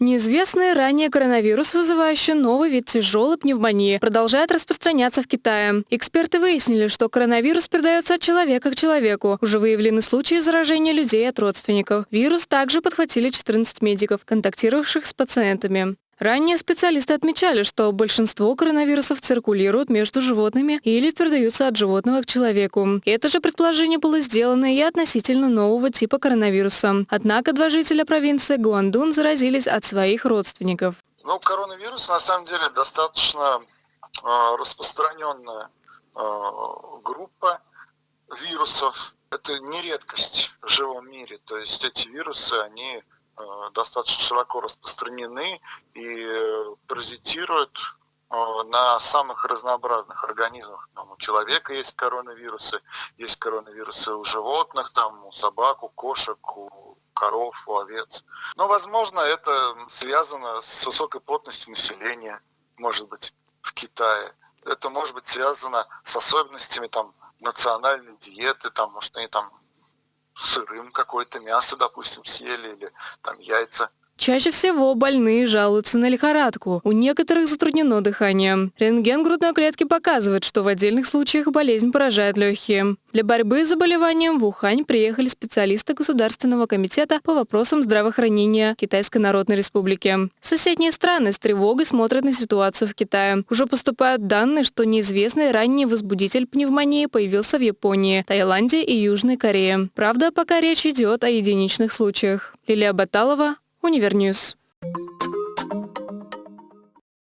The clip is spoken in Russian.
Неизвестный ранее коронавирус, вызывающий новый вид тяжелой пневмонии, продолжает распространяться в Китае. Эксперты выяснили, что коронавирус передается от человека к человеку. Уже выявлены случаи заражения людей от родственников. Вирус также подхватили 14 медиков, контактировавших с пациентами. Ранее специалисты отмечали, что большинство коронавирусов циркулируют между животными или передаются от животного к человеку. Это же предположение было сделано и относительно нового типа коронавируса. Однако два жителя провинции Гуандун заразились от своих родственников. Ну, коронавирус на самом деле достаточно э, распространенная э, группа вирусов. Это не редкость в живом мире. То есть эти вирусы, они достаточно широко распространены и э, паразитируют э, на самых разнообразных организмах. Там у человека есть коронавирусы, есть коронавирусы у животных, там у собак, у кошек, у коров, у овец. Но, возможно, это связано с высокой плотностью населения, может быть, в Китае. Это может быть связано с особенностями там, национальной диеты, там, может, они там сырым какое-то мясо, допустим, съели или там яйца. Чаще всего больные жалуются на лихорадку. У некоторых затруднено дыхание. Рентген грудной клетки показывает, что в отдельных случаях болезнь поражает легкие. Для борьбы с заболеванием в Ухань приехали специалисты Государственного комитета по вопросам здравоохранения Китайской Народной Республики. Соседние страны с тревогой смотрят на ситуацию в Китае. Уже поступают данные, что неизвестный ранний возбудитель пневмонии появился в Японии, Таиланде и Южной Корее. Правда, пока речь идет о единичных случаях. Лилия Баталова, Univer News.